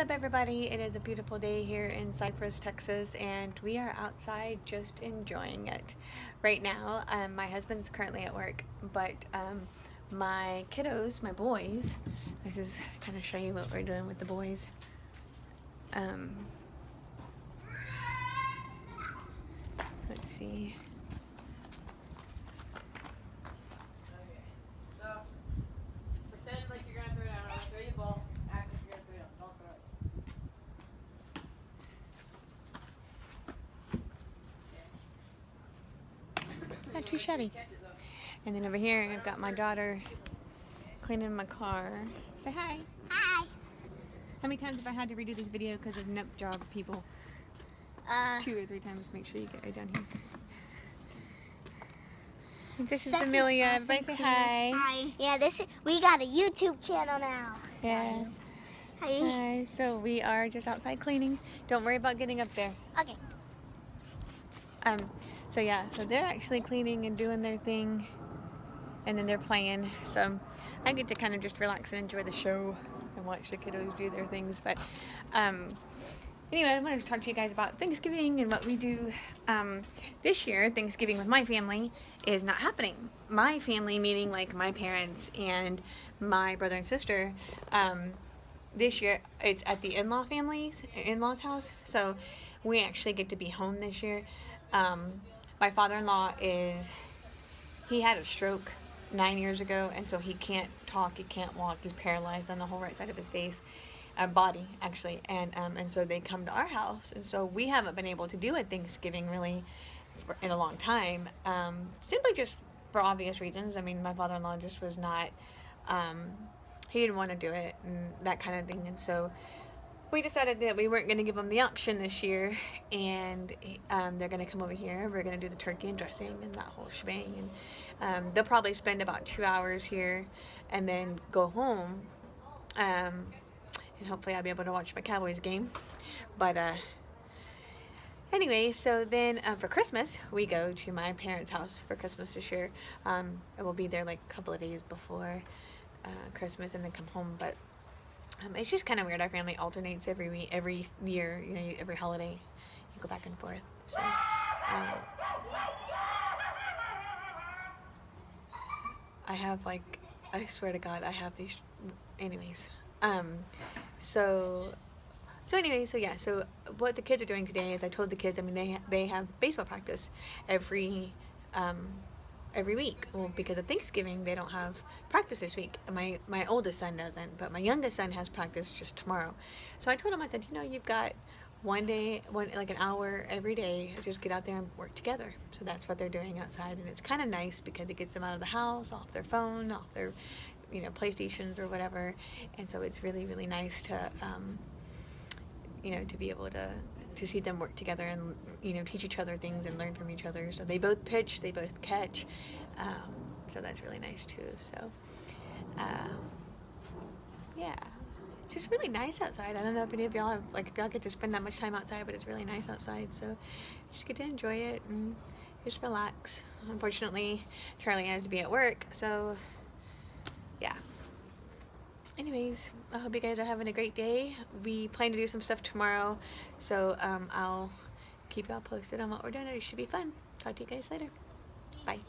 up everybody? It is a beautiful day here in Cypress, Texas and we are outside just enjoying it. Right now, um, my husband's currently at work but um, my kiddos, my boys, this is kind of show you what we're doing with the boys. Um, let's see. Not too shabby. And then over here, I've got my daughter cleaning my car. Say hi. Hi. How many times have I had to redo this video because of nip job people? Uh, Two or three times. Make sure you get right down here. This is Amelia. awesome Everybody say hi. Hi. Yeah, this is, we got a YouTube channel now. Yeah. Hi. Hi. So we are just outside cleaning. Don't worry about getting up there. Okay. Um, so yeah, so they're actually cleaning and doing their thing and then they're playing. So I get to kind of just relax and enjoy the show and watch the kiddos do their things. But um, anyway, I wanted to talk to you guys about Thanksgiving and what we do. Um, this year, Thanksgiving with my family is not happening. My family, meaning like my parents and my brother and sister, um, this year it's at the in-law families, in-laws house. So we actually get to be home this year. Um, my father-in-law is, he had a stroke nine years ago, and so he can't talk, he can't walk, he's paralyzed on the whole right side of his face, uh, body actually, and um, and so they come to our house, and so we haven't been able to do a Thanksgiving really for, in a long time, um, simply just for obvious reasons. I mean, my father-in-law just was not, um, he didn't want to do it and that kind of thing, and so we decided that we weren't going to give them the option this year and um, they're going to come over here. We're going to do the turkey and dressing and that whole shebang and um, they'll probably spend about two hours here and then go home um, and hopefully I'll be able to watch my Cowboys game. But uh, anyway so then uh, for Christmas we go to my parents house for Christmas this year. Um, and we'll be there like a couple of days before uh, Christmas and then come home but um, it's just kind of weird. Our family alternates every week, every year, you know, every holiday. You go back and forth. So, um, I have like, I swear to God, I have these. Anyways, um, so, so anyway, so yeah, so what the kids are doing today is I told the kids. I mean, they they have baseball practice every. Um, every week. Well, because of Thanksgiving, they don't have practice this week. My my oldest son doesn't, but my youngest son has practice just tomorrow. So I told him, I said, you know, you've got one day, one like an hour every day, just get out there and work together. So that's what they're doing outside, and it's kind of nice because it gets them out of the house, off their phone, off their, you know, PlayStations or whatever. And so it's really really nice to, um, you know, to be able to to see them work together and you know teach each other things and learn from each other. So they both pitch, they both catch. Um, so that's really nice too. So um, yeah, it's just really nice outside. I don't know if any of y'all have like if y'all get to spend that much time outside, but it's really nice outside. So just get to enjoy it and just relax. Unfortunately, Charlie has to be at work, so anyways, I hope you guys are having a great day. We plan to do some stuff tomorrow, so um, I'll keep y'all posted on what we're doing. It should be fun. Talk to you guys later. Bye.